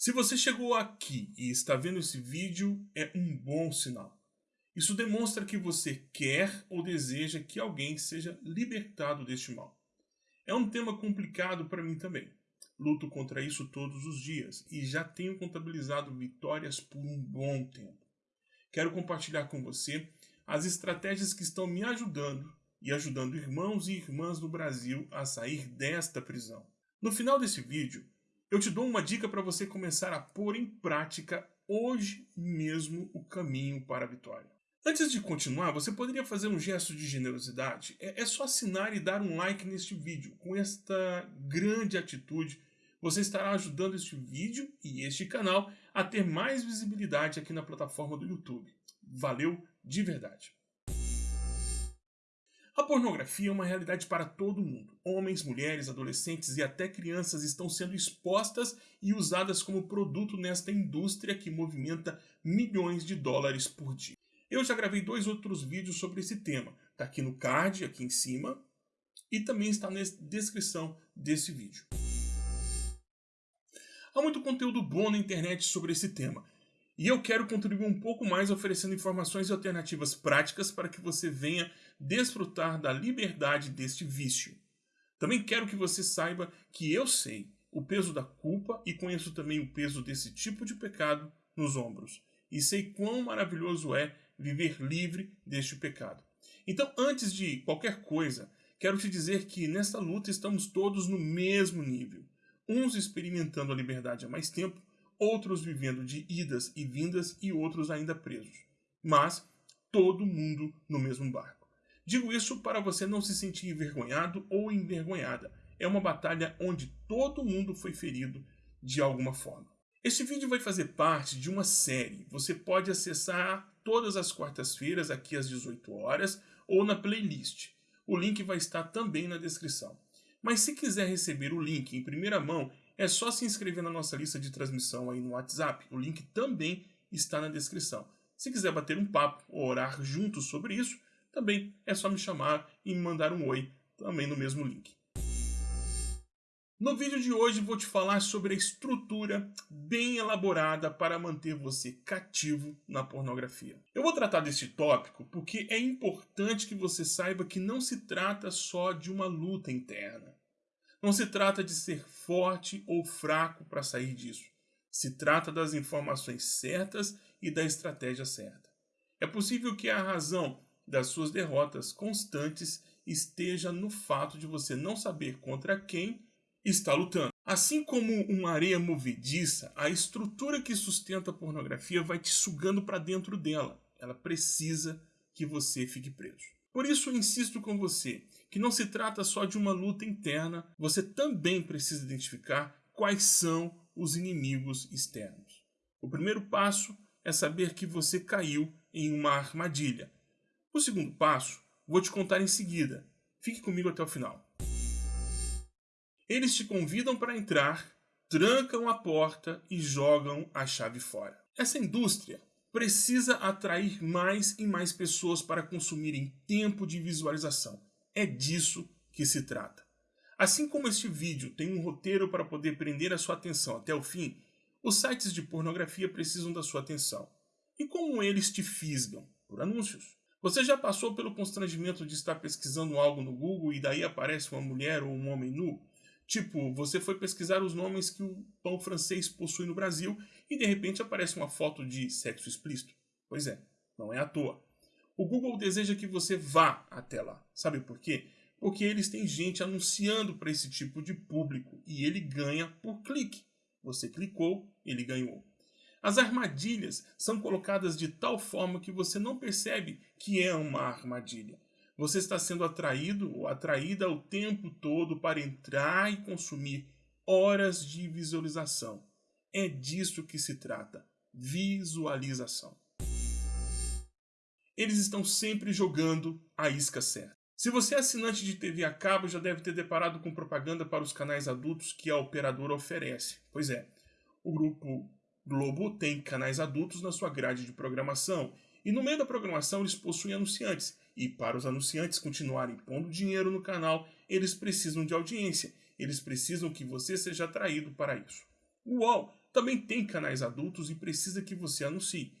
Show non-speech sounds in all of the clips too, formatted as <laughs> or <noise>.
Se você chegou aqui e está vendo esse vídeo, é um bom sinal. Isso demonstra que você quer ou deseja que alguém seja libertado deste mal. É um tema complicado para mim também. Luto contra isso todos os dias e já tenho contabilizado vitórias por um bom tempo. Quero compartilhar com você as estratégias que estão me ajudando e ajudando irmãos e irmãs do Brasil a sair desta prisão. No final desse vídeo, eu te dou uma dica para você começar a pôr em prática hoje mesmo o caminho para a vitória. Antes de continuar, você poderia fazer um gesto de generosidade? É, é só assinar e dar um like neste vídeo. Com esta grande atitude, você estará ajudando este vídeo e este canal a ter mais visibilidade aqui na plataforma do YouTube. Valeu de verdade! A pornografia é uma realidade para todo mundo. Homens, mulheres, adolescentes e até crianças estão sendo expostas e usadas como produto nesta indústria que movimenta milhões de dólares por dia. Eu já gravei dois outros vídeos sobre esse tema. Está aqui no card, aqui em cima, e também está na descrição desse vídeo. Há muito conteúdo bom na internet sobre esse tema. E eu quero contribuir um pouco mais oferecendo informações e alternativas práticas para que você venha desfrutar da liberdade deste vício. Também quero que você saiba que eu sei o peso da culpa e conheço também o peso desse tipo de pecado nos ombros. E sei quão maravilhoso é viver livre deste pecado. Então, antes de qualquer coisa, quero te dizer que nesta luta estamos todos no mesmo nível. Uns experimentando a liberdade há mais tempo, outros vivendo de idas e vindas e outros ainda presos. Mas todo mundo no mesmo barco. Digo isso para você não se sentir envergonhado ou envergonhada. É uma batalha onde todo mundo foi ferido de alguma forma. Este vídeo vai fazer parte de uma série. Você pode acessar todas as quartas-feiras aqui às 18 horas ou na playlist. O link vai estar também na descrição. Mas se quiser receber o link em primeira mão, é só se inscrever na nossa lista de transmissão aí no WhatsApp. O link também está na descrição. Se quiser bater um papo ou orar juntos sobre isso, também é só me chamar e me mandar um oi, também no mesmo link. No vídeo de hoje vou te falar sobre a estrutura bem elaborada para manter você cativo na pornografia. Eu vou tratar deste tópico porque é importante que você saiba que não se trata só de uma luta interna. Não se trata de ser forte ou fraco para sair disso. Se trata das informações certas e da estratégia certa. É possível que a razão das suas derrotas constantes esteja no fato de você não saber contra quem está lutando. Assim como uma areia movediça, a estrutura que sustenta a pornografia vai te sugando para dentro dela. Ela precisa que você fique preso. Por isso, insisto com você que não se trata só de uma luta interna, você também precisa identificar quais são os inimigos externos. O primeiro passo é saber que você caiu em uma armadilha. O segundo passo vou te contar em seguida. Fique comigo até o final. Eles te convidam para entrar, trancam a porta e jogam a chave fora. Essa indústria precisa atrair mais e mais pessoas para consumirem tempo de visualização. É disso que se trata. Assim como este vídeo tem um roteiro para poder prender a sua atenção até o fim, os sites de pornografia precisam da sua atenção. E como eles te fisgam? Por anúncios. Você já passou pelo constrangimento de estar pesquisando algo no Google e daí aparece uma mulher ou um homem nu? Tipo, você foi pesquisar os nomes que o pão francês possui no Brasil e de repente aparece uma foto de sexo explícito. Pois é, não é à toa. O Google deseja que você vá até lá. Sabe por quê? Porque eles têm gente anunciando para esse tipo de público e ele ganha por clique. Você clicou, ele ganhou. As armadilhas são colocadas de tal forma que você não percebe que é uma armadilha. Você está sendo atraído ou atraída o tempo todo para entrar e consumir horas de visualização. É disso que se trata. Visualização. Eles estão sempre jogando a isca certa. Se você é assinante de TV a cabo, já deve ter deparado com propaganda para os canais adultos que a operadora oferece. Pois é, o grupo Globo tem canais adultos na sua grade de programação e no meio da programação eles possuem anunciantes e para os anunciantes continuarem pondo dinheiro no canal, eles precisam de audiência. Eles precisam que você seja atraído para isso. O UOL também tem canais adultos e precisa que você anuncie.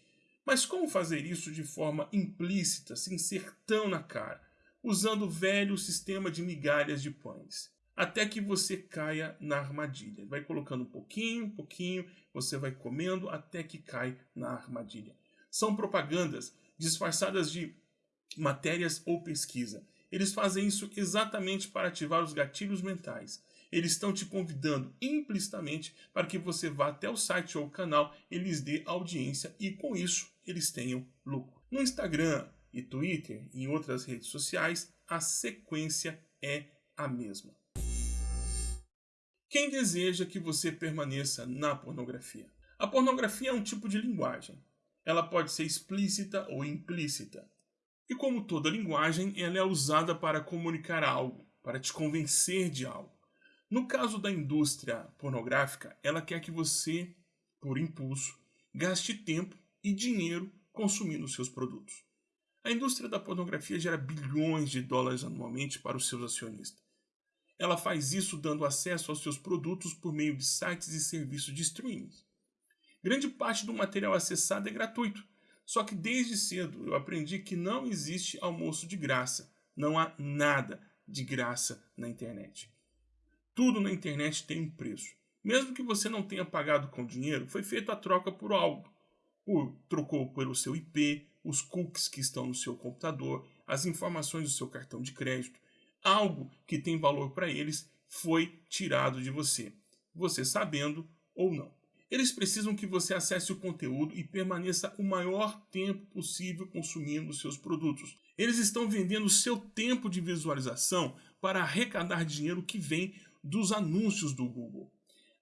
Mas como fazer isso de forma implícita, sem ser tão na cara, usando o velho sistema de migalhas de pães? Até que você caia na armadilha. Vai colocando um pouquinho, um pouquinho, você vai comendo até que cai na armadilha. São propagandas disfarçadas de matérias ou pesquisa. Eles fazem isso exatamente para ativar os gatilhos mentais. Eles estão te convidando implicitamente para que você vá até o site ou o canal, eles dê audiência e com isso eles tenham lucro. No Instagram e Twitter e em outras redes sociais, a sequência é a mesma. Quem deseja que você permaneça na pornografia? A pornografia é um tipo de linguagem. Ela pode ser explícita ou implícita. E como toda linguagem, ela é usada para comunicar algo, para te convencer de algo. No caso da indústria pornográfica, ela quer que você, por impulso, gaste tempo e dinheiro consumindo seus produtos. A indústria da pornografia gera bilhões de dólares anualmente para os seus acionistas. Ela faz isso dando acesso aos seus produtos por meio de sites e serviços de streaming. Grande parte do material acessado é gratuito, só que desde cedo eu aprendi que não existe almoço de graça. Não há nada de graça na internet. Tudo na internet tem um preço. Mesmo que você não tenha pagado com dinheiro, foi feita a troca por algo. Por, trocou pelo seu IP, os cookies que estão no seu computador, as informações do seu cartão de crédito. Algo que tem valor para eles foi tirado de você, você sabendo ou não. Eles precisam que você acesse o conteúdo e permaneça o maior tempo possível consumindo seus produtos. Eles estão vendendo seu tempo de visualização para arrecadar dinheiro que vem dos anúncios do Google.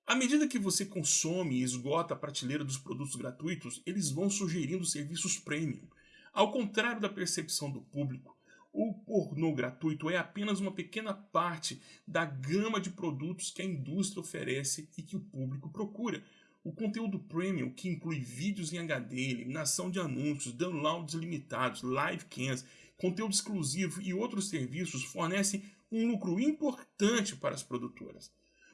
À medida que você consome e esgota a prateleira dos produtos gratuitos, eles vão sugerindo serviços premium. Ao contrário da percepção do público, o pornô gratuito é apenas uma pequena parte da gama de produtos que a indústria oferece e que o público procura. O conteúdo premium, que inclui vídeos em HD, eliminação de anúncios, downloads limitados, live cams, conteúdo exclusivo e outros serviços, fornece um lucro importante para as produtoras.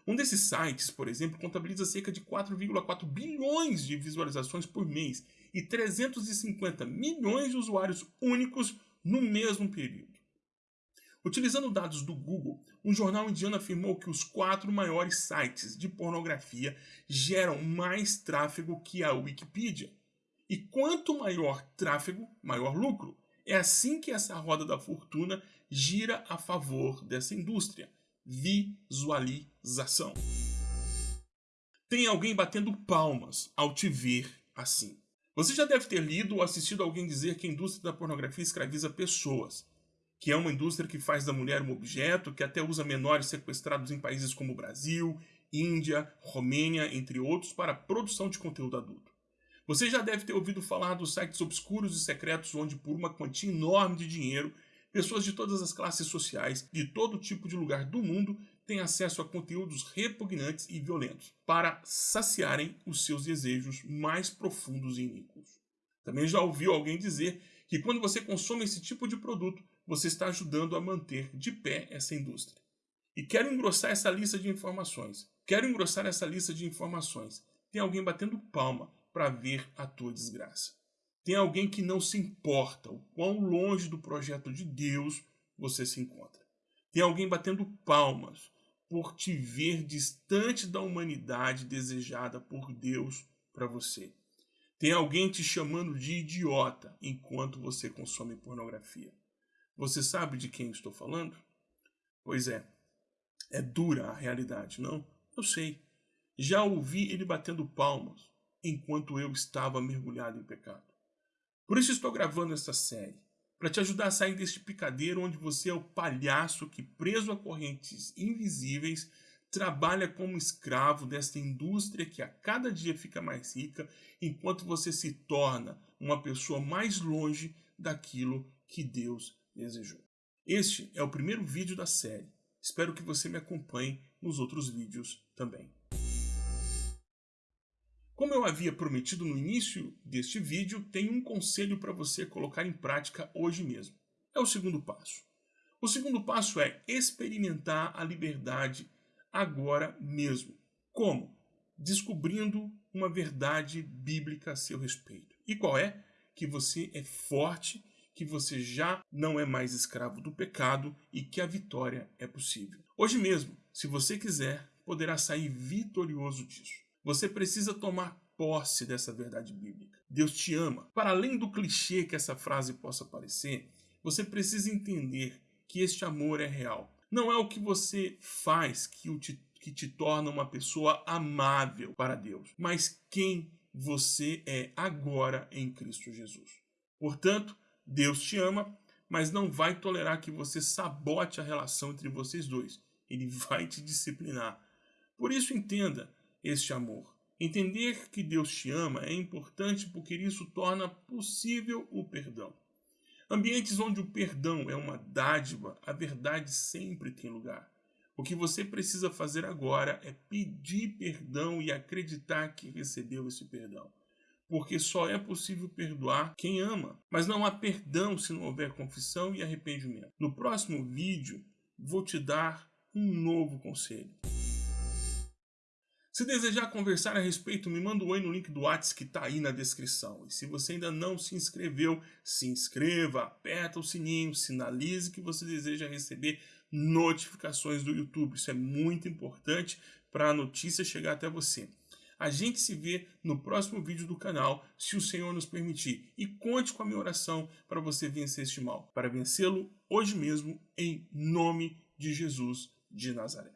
Um desses sites, por exemplo, contabiliza cerca de 4,4 bilhões de visualizações por mês e 350 milhões de usuários únicos no mesmo período. Utilizando dados do Google, um jornal indiano afirmou que os quatro maiores sites de pornografia geram mais tráfego que a Wikipedia. E quanto maior tráfego, maior lucro. É assim que essa roda da fortuna gira a favor dessa indústria. Visualização. Tem alguém batendo palmas ao te ver assim. Você já deve ter lido ou assistido alguém dizer que a indústria da pornografia escraviza pessoas que é uma indústria que faz da mulher um objeto, que até usa menores sequestrados em países como Brasil, Índia, Romênia, entre outros, para a produção de conteúdo adulto. Você já deve ter ouvido falar dos sites obscuros e secretos onde, por uma quantia enorme de dinheiro, pessoas de todas as classes sociais, de todo tipo de lugar do mundo, têm acesso a conteúdos repugnantes e violentos, para saciarem os seus desejos mais profundos e iníquos. Também já ouviu alguém dizer que quando você consome esse tipo de produto, você está ajudando a manter de pé essa indústria. E quero engrossar essa lista de informações. Quero engrossar essa lista de informações. Tem alguém batendo palma para ver a tua desgraça. Tem alguém que não se importa o quão longe do projeto de Deus você se encontra. Tem alguém batendo palmas por te ver distante da humanidade desejada por Deus para você. Tem alguém te chamando de idiota enquanto você consome pornografia. Você sabe de quem estou falando? Pois é, é dura a realidade, não? Eu sei. Já ouvi ele batendo palmas enquanto eu estava mergulhado em pecado. Por isso estou gravando esta série, para te ajudar a sair deste picadeiro onde você é o palhaço que, preso a correntes invisíveis, trabalha como escravo desta indústria que a cada dia fica mais rica, enquanto você se torna uma pessoa mais longe daquilo que Deus desejou. Este é o primeiro vídeo da série. Espero que você me acompanhe nos outros vídeos também. Como eu havia prometido no início deste vídeo, tenho um conselho para você colocar em prática hoje mesmo. É o segundo passo. O segundo passo é experimentar a liberdade agora mesmo. Como? Descobrindo uma verdade bíblica a seu respeito. E qual é? Que você é forte, que você já não é mais escravo do pecado e que a vitória é possível. Hoje mesmo, se você quiser, poderá sair vitorioso disso. Você precisa tomar posse dessa verdade bíblica. Deus te ama. Para além do clichê que essa frase possa parecer, você precisa entender que este amor é real. Não é o que você faz que, o te, que te torna uma pessoa amável para Deus, mas quem você é agora em Cristo Jesus. Portanto, Deus te ama, mas não vai tolerar que você sabote a relação entre vocês dois. Ele <laughs> vai te disciplinar. Por isso, entenda este amor. Entender que Deus te ama é importante porque isso torna possível o perdão. Ambientes onde o perdão é uma dádiva, a verdade sempre tem lugar. O que você precisa fazer agora é pedir perdão e acreditar que recebeu esse perdão. Porque só é possível perdoar quem ama, mas não há perdão se não houver confissão e arrependimento. No próximo vídeo, vou te dar um novo conselho. Se desejar conversar a respeito, me manda um oi no link do WhatsApp que está aí na descrição. E se você ainda não se inscreveu, se inscreva, aperta o sininho, sinalize que você deseja receber notificações do YouTube. Isso é muito importante para a notícia chegar até você. A gente se vê no próximo vídeo do canal, se o Senhor nos permitir. E conte com a minha oração para você vencer este mal. Para vencê-lo hoje mesmo, em nome de Jesus de Nazaré.